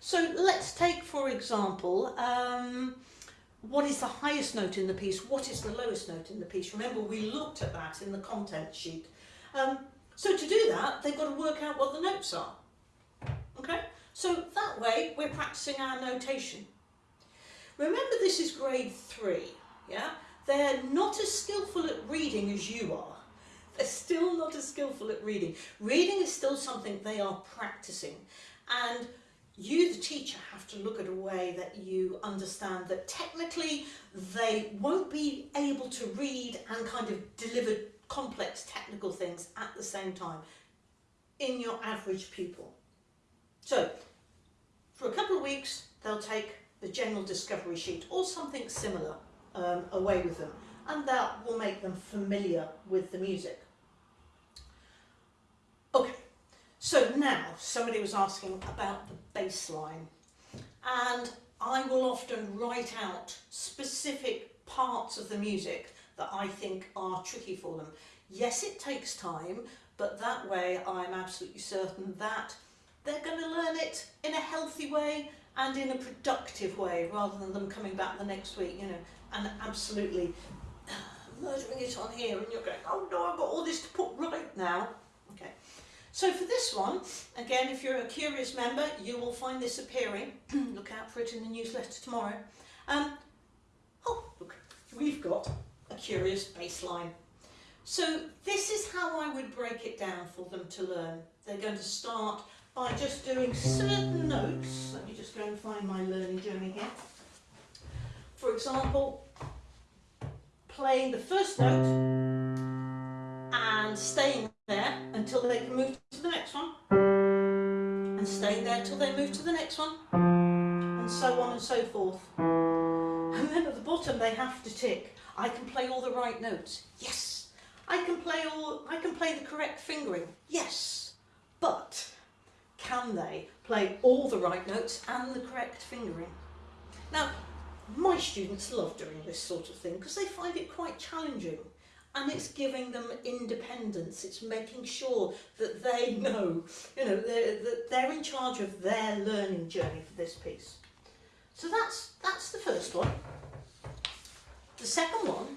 So let's take, for example, um, what is the highest note in the piece? What is the lowest note in the piece? Remember, we looked at that in the content sheet. Um, so to do that, they've got to work out what the notes are. Okay? So that way, we're practicing our notation. Remember, this is grade three, yeah? They're not as skillful at reading as you are. They're still not as skillful at reading. Reading is still something they are practicing. And you, the teacher, have to look at a way that you understand that technically they won't be able to read and kind of deliver complex technical things at the same time in your average pupil. So, for a couple of weeks, they'll take the general discovery sheet or something similar um, away with them and that will make them familiar with the music. Okay, so now somebody was asking about the bass line and I will often write out specific parts of the music that I think are tricky for them. Yes, it takes time, but that way I'm absolutely certain that they're going to learn it in a healthy way and in a productive way rather than them coming back the next week, you know, and absolutely <sighs> murdering it on here and you're going, oh no, I've got all this to put right now. Okay. So for this one, again, if you're a curious member, you will find this appearing. <clears throat> look out for it in the newsletter tomorrow. Um, oh, look, we've got curious bass line. So this is how I would break it down for them to learn. They're going to start by just doing certain notes. Let me just go and find my learning journey here. For example, playing the first note and staying there until they can move to the next one and staying there till they move to the next one and so on and so forth. And then at the bottom they have to tick, I can play all the right notes. Yes. I can play all I can play the correct fingering. Yes. But can they play all the right notes and the correct fingering? Now, my students love doing this sort of thing because they find it quite challenging and it's giving them independence. It's making sure that they know, you know, they're, that they're in charge of their learning journey for this piece. So that's, that's the first one. The second one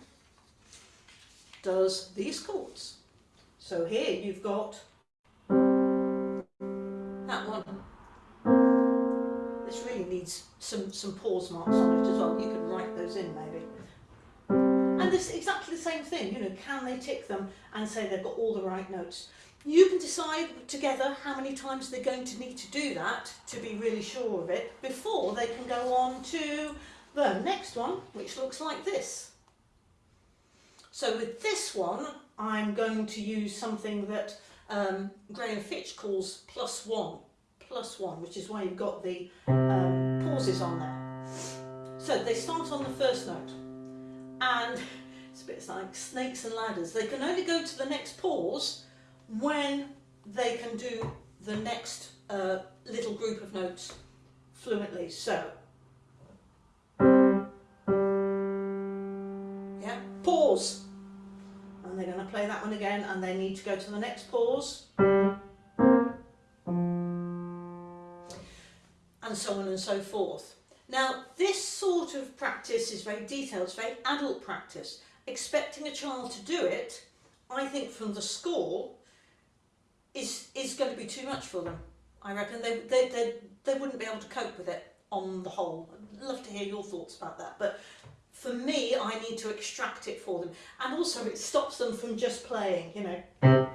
does these chords. So here you've got that one this really needs some, some pause marks on it as well. You can write those in maybe. And this exactly the same thing, you know, can they tick them and say they've got all the right notes? You can decide together how many times they're going to need to do that to be really sure of it before they can go on to the next one, which looks like this. So with this one, I'm going to use something that um, Graham Fitch calls plus one plus one, which is why you've got the um, pauses on there. So they start on the first note, and it's a bit like snakes and ladders. They can only go to the next pause when they can do the next uh, little group of notes fluently. So, pause. And they're going to play that one again, and they need to go to the next pause. and so on and so forth. Now, this sort of practice is very detailed, it's very adult practice. Expecting a child to do it, I think from the school, is, is going to be too much for them. I reckon they, they, they, they wouldn't be able to cope with it on the whole. I'd love to hear your thoughts about that. But for me, I need to extract it for them. And also it stops them from just playing, you know. I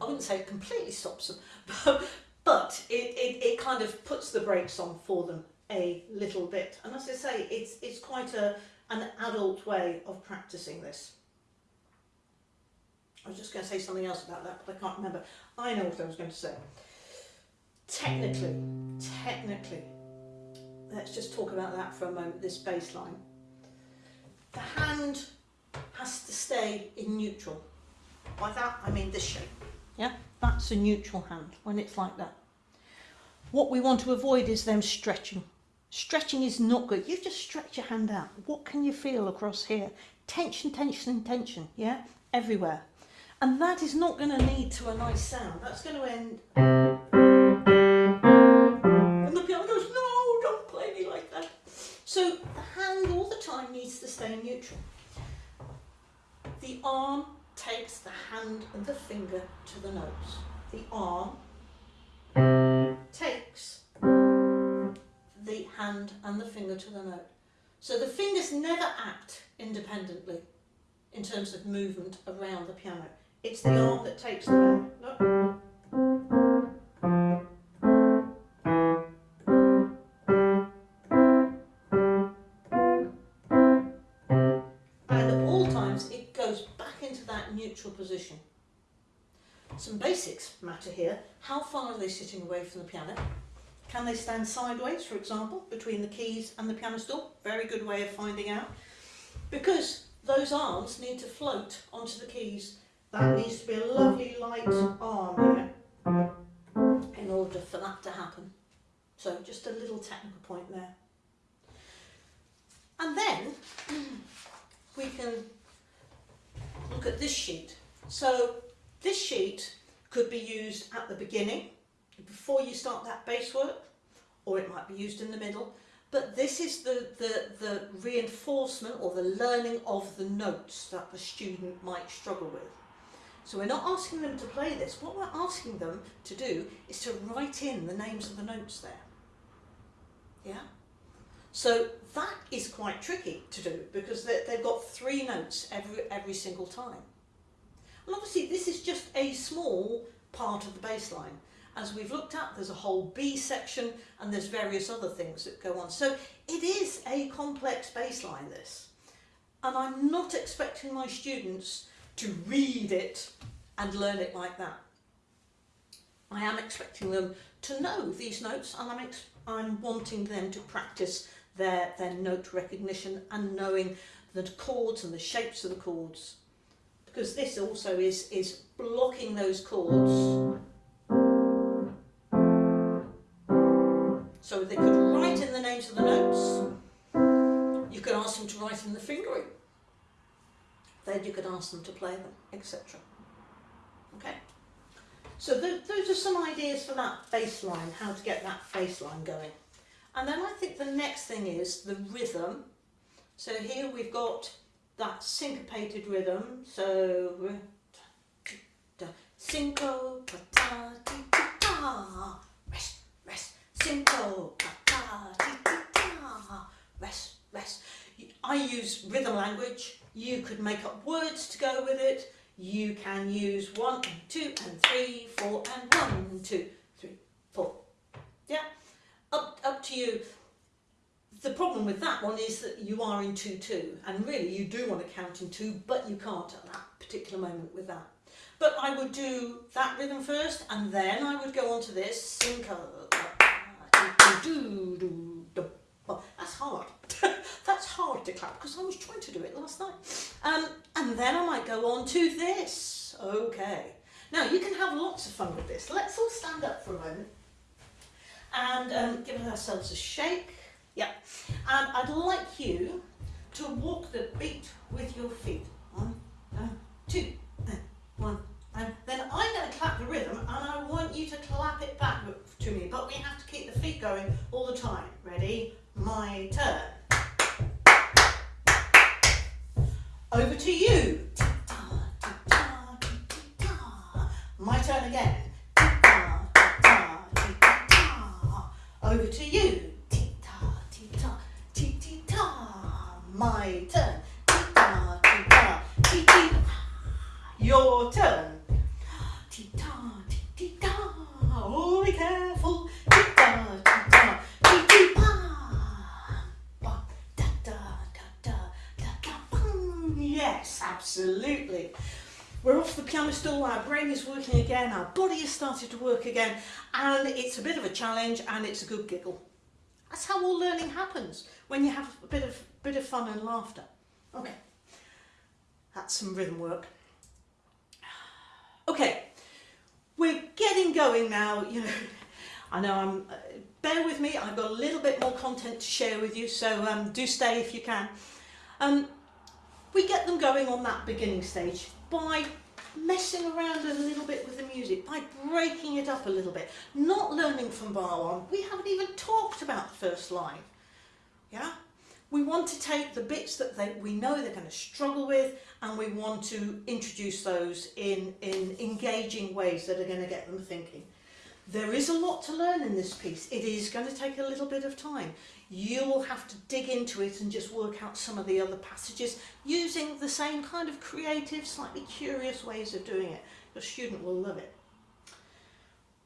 wouldn't say it completely stops them, <laughs> but, but it, it, it kind of puts the brakes on for them a little bit. And as I say, it's, it's quite a, an adult way of practicing this. I was just going to say something else about that, but I can't remember. I know what I was going to say. Technically, technically, let's just talk about that for a moment, this bass line. The hand has to stay in neutral. By that, I mean this shape. Yeah, that's a neutral hand when it's like that. What we want to avoid is them stretching. Stretching is not good. You just stretch your hand out. What can you feel across here? Tension, tension, tension, yeah? Everywhere. And that is not going to lead to a nice sound. That's going to end... So the hand all the time needs to stay neutral. The arm takes the hand and the finger to the notes. The arm takes the hand and the finger to the note. So the fingers never act independently in terms of movement around the piano. It's the arm that takes the note. Matter here. How far are they sitting away from the piano? Can they stand sideways, for example, between the keys and the piano stool? Very good way of finding out. Because those arms need to float onto the keys. That needs to be a lovely light arm here in order for that to happen. So just a little technical point there. And then <clears throat> we can look at this sheet. So this sheet could be used at the beginning, before you start that bass work, or it might be used in the middle. But this is the, the, the reinforcement or the learning of the notes that the student might struggle with. So we're not asking them to play this. What we're asking them to do is to write in the names of the notes there. Yeah? So that is quite tricky to do because they, they've got three notes every, every single time. And obviously this is just a small part of the bass line. As we've looked at, there's a whole B section and there's various other things that go on. So it is a complex bass line, this. And I'm not expecting my students to read it and learn it like that. I am expecting them to know these notes and I'm, I'm wanting them to practice their, their note recognition and knowing the chords and the shapes of the chords. Because this also is, is blocking those chords. So they could write in the names of the notes. You could ask them to write in the fingering. Then you could ask them to play them, etc. Okay. So th those are some ideas for that bass line, how to get that bass line going. And then I think the next thing is the rhythm. So here we've got that syncopated rhythm. So cinco, ta ta ti ta, rest, rest, cinco, ta ta ti ta, rest, rest. I use rhythm language. You could make up words to go with it. You can use one and two and three, four and one, two, three, four. Yeah up, up to you. The problem with that one is that you are in 2-2 and really you do want to count in 2 but you can't at that particular moment with that. But I would do that rhythm first and then I would go on to this. That's hard. <laughs> That's hard to clap because I was trying to do it last night. Um, and then I might go on to this. Okay. Now you can have lots of fun with this. Let's all stand up for a moment and um, give ourselves a shake. Yeah. And I'd like you to walk the beat with your feet. One, uh, two, uh, one, and then I'm going to clap the rhythm and I want you to clap it back to me, but we have to keep the feet going all the time. Ready? My turn. Over to you. My turn again. Over to you. My turn. Ti-ta, ti-ta, ti-ti. Your turn. Ti-ta, ti-ti-ta. Oh, be careful. Ti-ta, ti-ta, ti-ti-pa. Ba, da-da, da-da, da-da, Yes, absolutely. We're off the piano stool, our brain is working again, our body has started to work again, and it's a bit of a challenge and it's a good giggle. That's how all learning happens, when you have a bit of, bit of fun and laughter. Okay, that's some rhythm work. Okay, we're getting going now, you know, I know I'm, uh, bear with me, I've got a little bit more content to share with you, so um, do stay if you can. Um, we get them going on that beginning stage by messing around a little bit with the music, by breaking it up a little bit, not learning from bar one. We haven't even talked about the first line. Yeah? We want to take the bits that they, we know they're going to struggle with and we want to introduce those in, in engaging ways that are going to get them thinking. There is a lot to learn in this piece. It is going to take a little bit of time. You will have to dig into it and just work out some of the other passages using the same kind of creative, slightly curious ways of doing it. Your student will love it.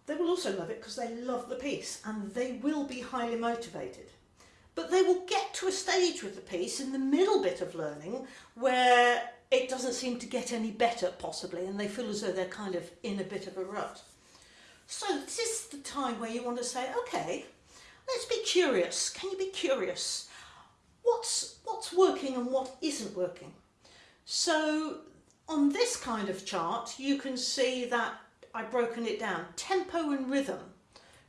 They will also love it because they love the piece and they will be highly motivated. But they will get to a stage with the piece in the middle bit of learning where it doesn't seem to get any better possibly and they feel as though they're kind of in a bit of a rut. So this is the time where you want to say, okay, let's be curious. Can you be curious? What's, what's working and what isn't working? So on this kind of chart, you can see that I've broken it down. Tempo and rhythm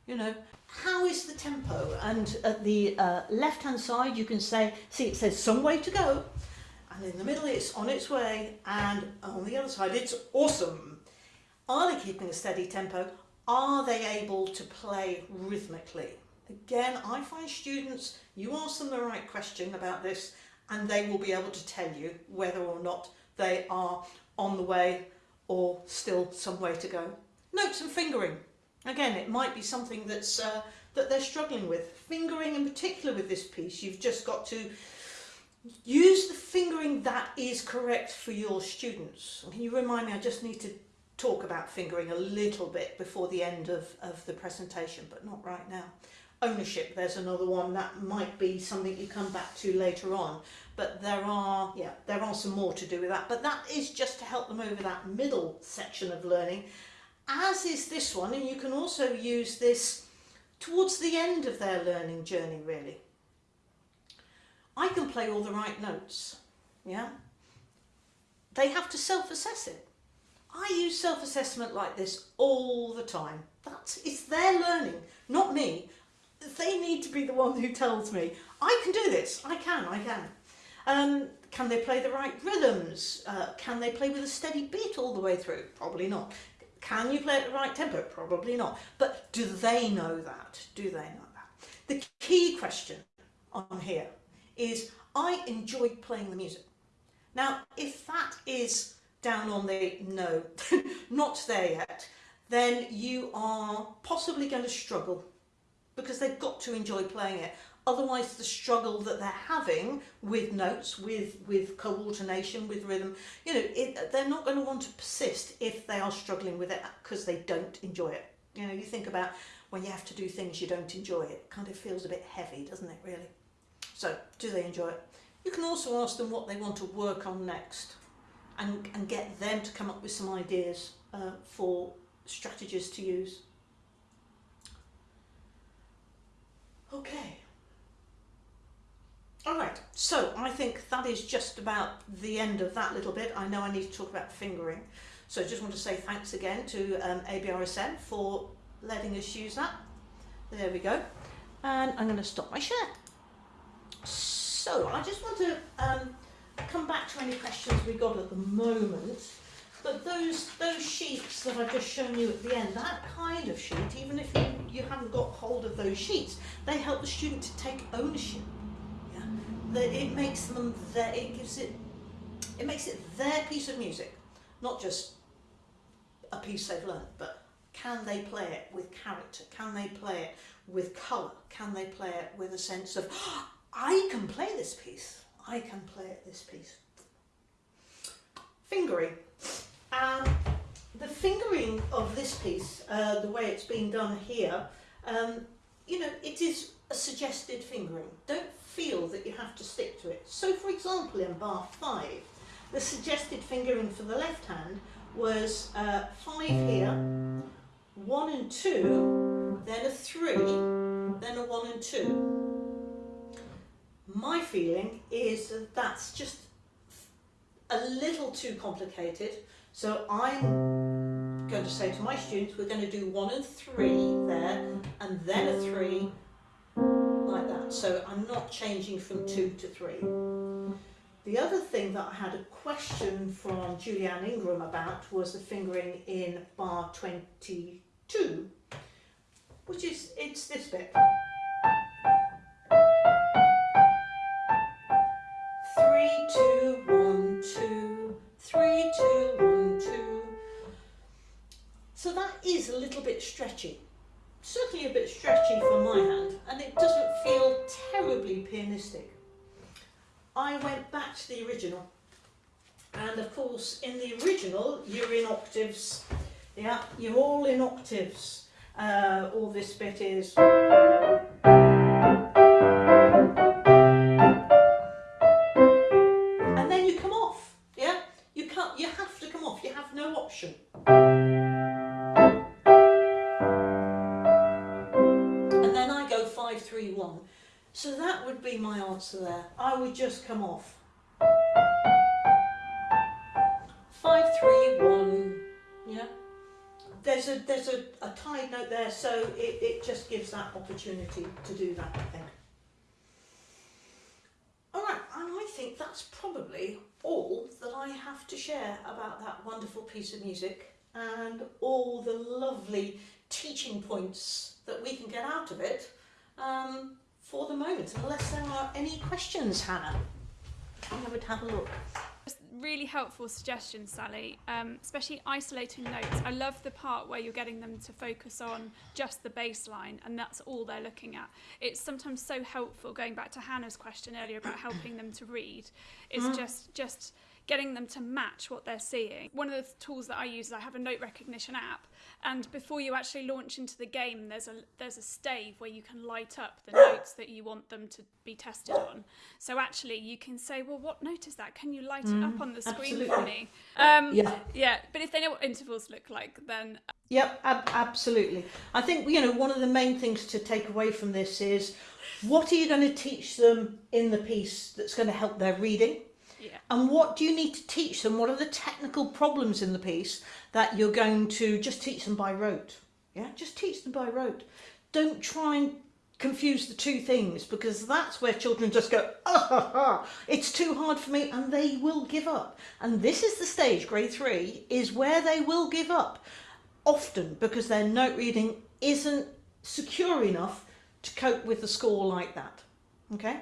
You know, how is the tempo? And at the uh, left hand side, you can say, see, it says some way to go. And in the middle, it's on its way. And on the other side, it's awesome. Are they keeping a steady tempo? Are they able to play rhythmically? Again, I find students, you ask them the right question about this, and they will be able to tell you whether or not they are on the way or still some way to go. Notes and fingering. Again, it might be something that's uh, that they're struggling with. Fingering in particular with this piece, you've just got to use the fingering that is correct for your students. Can you remind me, I just need to talk about fingering a little bit before the end of, of the presentation, but not right now. Ownership, there's another one that might be something you come back to later on, but there are, yeah, there are some more to do with that, but that is just to help them over that middle section of learning as is this one, and you can also use this towards the end of their learning journey, really. I can play all the right notes, yeah? They have to self-assess it. I use self-assessment like this all the time. That's, it's their learning, not me. They need to be the one who tells me, I can do this, I can, I can. Um, can they play the right rhythms? Uh, can they play with a steady beat all the way through? Probably not. Can you play at the right tempo? Probably not. But do they know that? Do they know that? The key question on here is I enjoy playing the music. Now, if that is down on the no, <laughs> not there yet, then you are possibly going to struggle because they've got to enjoy playing it. Otherwise, the struggle that they're having with notes, with, with coordination, with rhythm, you know, it, they're not going to want to persist if they are struggling with it because they don't enjoy it. You know, you think about when you have to do things you don't enjoy, it kind of feels a bit heavy, doesn't it, really? So, do they enjoy it? You can also ask them what they want to work on next and, and get them to come up with some ideas uh, for strategies to use. Okay. All right, so I think that is just about the end of that little bit. I know I need to talk about fingering. So I just want to say thanks again to um, for letting us use that. There we go. And I'm going to stop my share. So I just want to um, come back to any questions we got at the moment. But those those sheets that I've just shown you at the end, that kind of sheet, even if you, you haven't got hold of those sheets, they help the student to take ownership that it makes them their, it gives it, it makes it their piece of music, not just a piece they've learned, but can they play it with character? Can they play it with colour? Can they play it with a sense of, oh, I can play this piece, I can play it this piece. Fingering. Um, the fingering of this piece, uh, the way it's been done here, um, you know, it is a suggested fingering. Don't feel that you have to stick to it. So for example in bar 5, the suggested fingering for the left hand was uh, 5 here, 1 and 2, then a 3, then a 1 and 2. My feeling is that that's just a little too complicated, so I'm going to say to my students, we're going to do 1 and 3 there, and then a 3, like that. So I'm not changing from two mm. to three. The other thing that I had a question from Julianne Ingram about was the fingering in bar 22, which is, it's this bit. Three, two, one, two, three, two, one, two. So that is a little bit stretchy certainly a bit stretchy for my hand and it doesn't feel terribly pianistic. I went back to the original and of course in the original you're in octaves, yeah, you're all in octaves. Uh, all this bit is it, it just gives that opportunity to do that. I think. All right, and I think that's probably all that I have to share about that wonderful piece of music and all the lovely teaching points that we can get out of it um, for the moment. Unless there are any questions, Hannah, I would have a look. Really helpful suggestions, Sally, um, especially isolating notes. I love the part where you're getting them to focus on just the bass line and that's all they're looking at. It's sometimes so helpful, going back to Hannah's question earlier about helping them to read, is Mm. just just getting them to match what they're seeing. One of the tools that I use is I have a note recognition app and before you actually launch into the game there's a there's a stave where you can light up the notes that you want them to be tested on. So actually you can say, well what note is that? Can you light it up on the screen for me? Um, Yeah. yeah, but if they know what intervals look like, then Yep, ab- absolutely. I think you know one of the main things to take away from this is what are you going to teach them in the piece that's going to help their reading, yeah, and what do you need to teach them? What are the technical problems in the piece that you're going to just teach them by rote? Yeah, just teach them by rote. Don't try and confuse the two things because that's where children just go, ah, ha, ha, it's too hard for me, and they will give up. And this is the stage, grade three, is where they will give up often because their note reading isn't secure enough to cope with the score like that. Okay?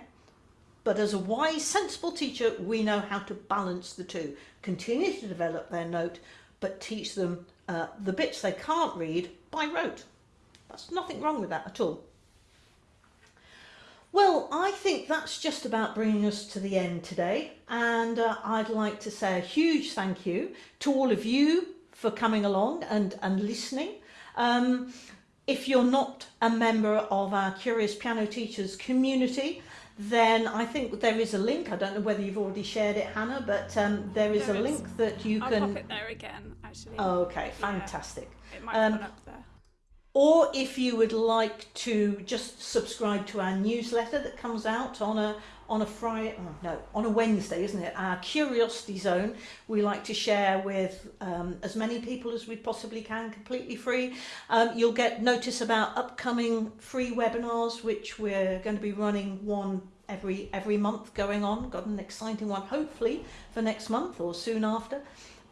But as a wise, sensible teacher, we know how to balance the two. Continue to develop their note, but teach them uh, the bits they can't read by rote. That's nothing wrong with that at all. Well, I think that's just about bringing us to the end today. And uh, I'd like to say a huge thank you to all of you for coming along and, and listening. Um, if you're not a member of our Curious Piano Teachers community, then I think there is a link. I don't know whether you've already shared it, Hannah, but um, there is There a is. link that you I'll can. pop it there again. Actually, Okay, Yeah. fantastic. it might um, up there. Or if you would like to just subscribe to our newsletter that comes out on a on a Friday, oh, no, on a Wednesday, isn't it? Our Curiosity Zone. We like to share with um, as many people as we possibly can, completely free. Um, you'll get notice about upcoming free webinars, which we're going to be running one every every month going on. Got an exciting one, hopefully for next month or soon after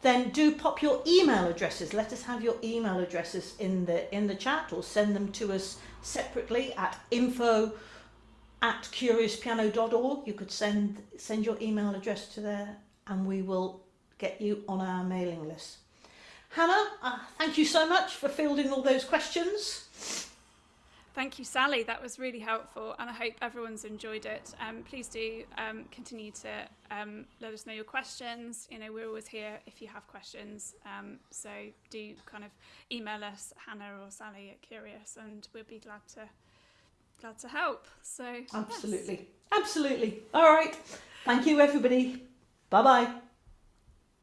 then do pop your email addresses. Let us have your email addresses in the in the chat or send them to us separately at info at curiouspiano.org. You could send send your email address to there and we will get you on our mailing list. Hannah, uh, thank you so much for fielding all those questions. Thank you, Sally. That was really helpful, and I hope everyone's enjoyed it. Um, please do um, continue to um, let us know your questions. You know, we're always here if you have questions. Um, so do kind of email us, Hannah or Sally at Curious, and we'll be glad to glad to help. So yes. Absolutely. Absolutely. All right. Thank you everybody. Bye-bye.